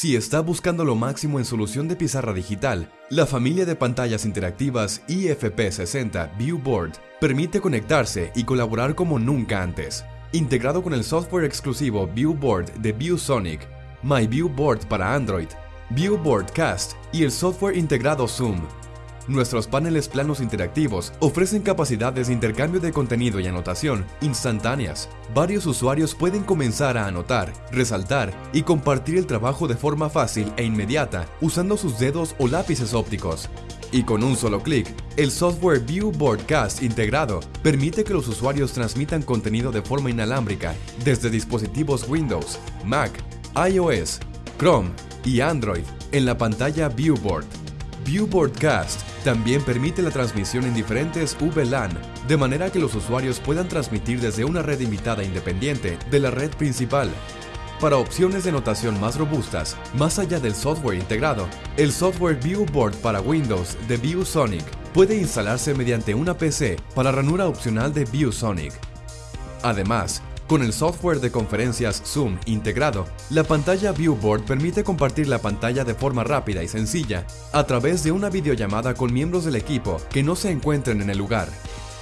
Si está buscando lo máximo en solución de pizarra digital, la familia de pantallas interactivas IFP60 Viewboard permite conectarse y colaborar como nunca antes. Integrado con el software exclusivo Viewboard de ViewSonic, My Viewboard para Android, Viewboard Cast y el software integrado Zoom, Nuestros paneles planos interactivos ofrecen capacidades de intercambio de contenido y anotación instantáneas. Varios usuarios pueden comenzar a anotar, resaltar y compartir el trabajo de forma fácil e inmediata usando sus dedos o lápices ópticos. Y con un solo clic, el software View Broadcast integrado permite que los usuarios transmitan contenido de forma inalámbrica desde dispositivos Windows, Mac, iOS, Chrome y Android en la pantalla Viewboard. View Broadcast también permite la transmisión en diferentes VLAN, de manera que los usuarios puedan transmitir desde una red invitada independiente de la red principal. Para opciones de notación más robustas, más allá del software integrado, el software Viewboard para Windows de ViewSonic puede instalarse mediante una PC para ranura opcional de ViewSonic. Además, con el software de conferencias Zoom integrado, la pantalla Viewboard permite compartir la pantalla de forma rápida y sencilla a través de una videollamada con miembros del equipo que no se encuentren en el lugar.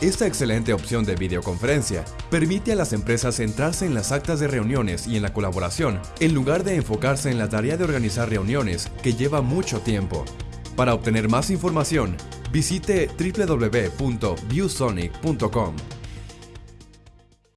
Esta excelente opción de videoconferencia permite a las empresas centrarse en las actas de reuniones y en la colaboración, en lugar de enfocarse en la tarea de organizar reuniones que lleva mucho tiempo. Para obtener más información, visite www.viewsonic.com.